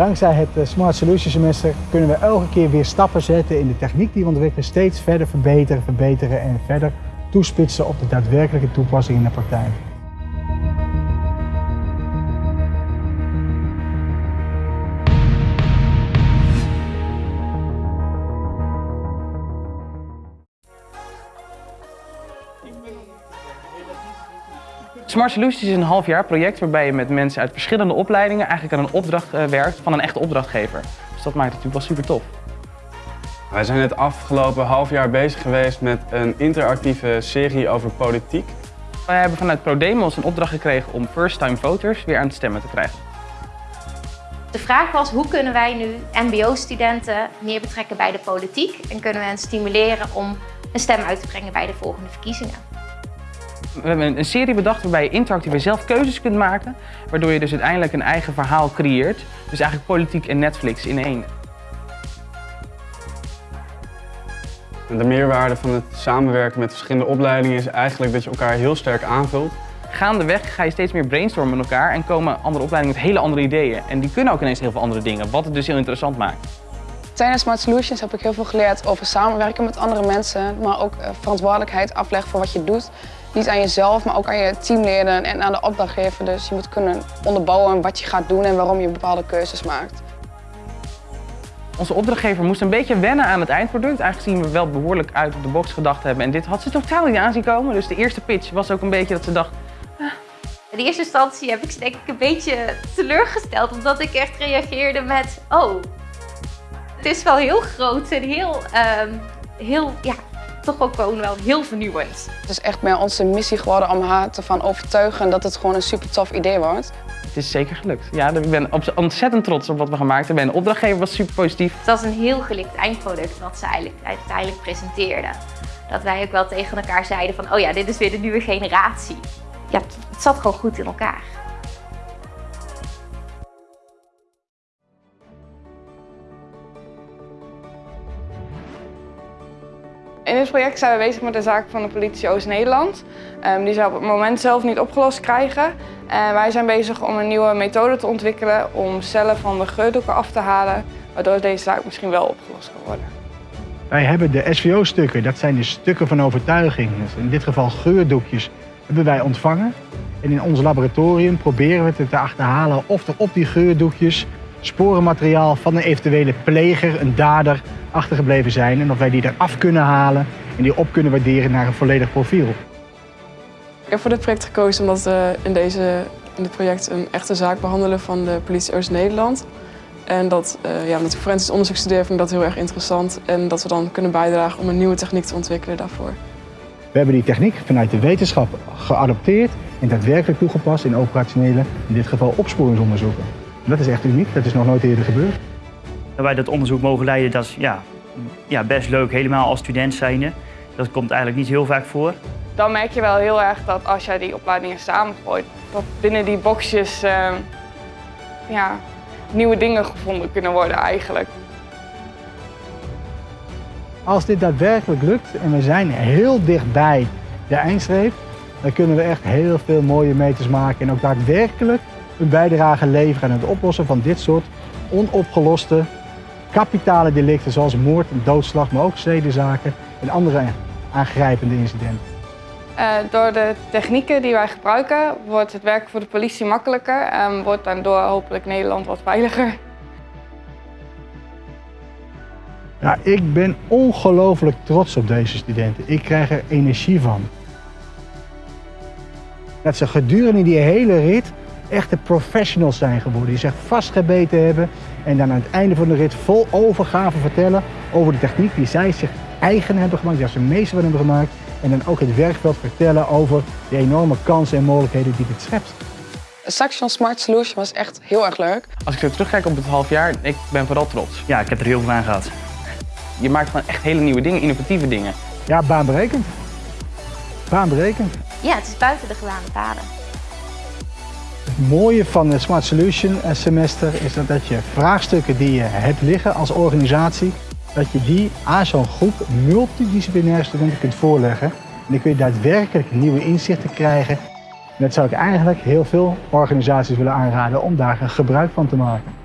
Dankzij het eh, Smart Solutions semester kunnen we elke keer weer stappen zetten in de techniek die we ontwikkelen, steeds verder verbeteren, verbeteren en verder toespitsen op de daadwerkelijke toepassing in de praktijk. Smart Solutions is een half jaar project waarbij je met mensen uit verschillende opleidingen eigenlijk aan een opdracht uh, werkt van een echte opdrachtgever. Dus dat maakt het natuurlijk wel super tof. Wij zijn het afgelopen half jaar bezig geweest met een interactieve serie over politiek. Wij hebben vanuit ProDemos een opdracht gekregen om first-time voters weer aan het stemmen te krijgen. De vraag was hoe kunnen wij nu mbo-studenten meer betrekken bij de politiek en kunnen we hen stimuleren om een stem uit te brengen bij de volgende verkiezingen. We hebben een serie bedacht waarbij je interactief zelf keuzes kunt maken, waardoor je dus uiteindelijk een eigen verhaal creëert. Dus eigenlijk politiek en Netflix in één. De meerwaarde van het samenwerken met verschillende opleidingen is eigenlijk dat je elkaar heel sterk aanvult. Gaandeweg ga je steeds meer brainstormen met elkaar en komen andere opleidingen met hele andere ideeën. En die kunnen ook ineens heel veel andere dingen, wat het dus heel interessant maakt. Tijdens Smart Solutions heb ik heel veel geleerd over samenwerken met andere mensen, maar ook eh, verantwoordelijkheid afleggen voor wat je doet. Niet aan jezelf, maar ook aan je teamleden en aan de opdrachtgever. Dus je moet kunnen onderbouwen wat je gaat doen en waarom je bepaalde keuzes maakt. Onze opdrachtgever moest een beetje wennen aan het eindproduct, aangezien we wel behoorlijk uit op de box gedacht hebben. En dit had ze totaal niet aanzien komen. Dus de eerste pitch was ook een beetje dat ze dacht... Ah. In de eerste instantie heb ik ze denk ik een beetje teleurgesteld, omdat ik echt reageerde met... Oh, het is wel heel groot en heel, um, heel ja, toch ook gewoon wel heel vernieuwend. Het is echt meer onze missie geworden om haar te van overtuigen dat het gewoon een super tof idee wordt. Het is zeker gelukt. Ja, ik ben ontzettend trots op wat we gemaakt hebben. En de opdrachtgever was super positief. Het was een heel gelikt eindproduct wat ze eigenlijk uiteindelijk presenteerden. Dat wij ook wel tegen elkaar zeiden van, oh ja, dit is weer de nieuwe generatie. Ja, het zat gewoon goed in elkaar. In dit project zijn we bezig met de zaak van de politie Oost-Nederland. Um, die ze op het moment zelf niet opgelost krijgen. En wij zijn bezig om een nieuwe methode te ontwikkelen om cellen van de geurdoeken af te halen, waardoor deze zaak misschien wel opgelost kan worden. Wij hebben de SVO-stukken, dat zijn de stukken van overtuiging, dus in dit geval geurdoekjes, hebben wij ontvangen. En in ons laboratorium proberen we te achterhalen of er op die geurdoekjes sporenmateriaal van een eventuele pleger, een dader, achtergebleven zijn. En of wij die eraf kunnen halen en die op kunnen waarderen naar een volledig profiel. Ik heb voor dit project gekozen omdat we in, deze, in dit project een echte zaak behandelen van de politie Oost-Nederland. En dat, uh, ja, omdat ik forensisch onderzoek studeer, vind ik dat heel erg interessant. En dat we dan kunnen bijdragen om een nieuwe techniek te ontwikkelen daarvoor. We hebben die techniek vanuit de wetenschap geadopteerd en daadwerkelijk toegepast in operationele, in dit geval opsporingsonderzoeken. Dat is echt uniek, dat is nog nooit eerder gebeurd. Dat wij dat onderzoek mogen leiden, dat is ja, ja, best leuk, helemaal als student zijnde. Dat komt eigenlijk niet heel vaak voor. Dan merk je wel heel erg dat als jij die opleidingen samengooit, dat binnen die boxjes uh, ja, nieuwe dingen gevonden kunnen worden eigenlijk. Als dit daadwerkelijk lukt en we zijn heel dichtbij de eindstreep, dan kunnen we echt heel veel mooie meters maken en ook daadwerkelijk een bijdrage leveren aan het oplossen van dit soort onopgeloste kapitale delicten zoals moord en doodslag, maar ook zedenzaken en andere aangrijpende incidenten. Uh, door de technieken die wij gebruiken wordt het werk voor de politie makkelijker en wordt daardoor hopelijk Nederland wat veiliger. Ja, ik ben ongelooflijk trots op deze studenten. Ik krijg er energie van. Dat ze gedurende die hele rit echte professionals zijn geworden. Die zich vastgebeten hebben en dan aan het einde van de rit vol overgave vertellen over de techniek die zij zich eigen hebben gemaakt, die ze meester van hebben gemaakt. En dan ook het werkveld vertellen over de enorme kansen en mogelijkheden die dit schept. Saxion Smart Solution was echt heel erg leuk. Als ik zo terugkijk op het half jaar, ik ben vooral trots. Ja, ik heb er heel veel aan gehad. Je maakt gewoon echt hele nieuwe dingen, innovatieve dingen. Ja, baanberekend. Baanberekend. Ja, het is buiten de gewaande paden. Het mooie van het Smart Solution semester is dat je vraagstukken die je hebt liggen als organisatie, dat je die aan zo'n groep multidisciplinaire studenten kunt voorleggen. En dan kun je daadwerkelijk nieuwe inzichten krijgen. En dat zou ik eigenlijk heel veel organisaties willen aanraden om daar gebruik van te maken.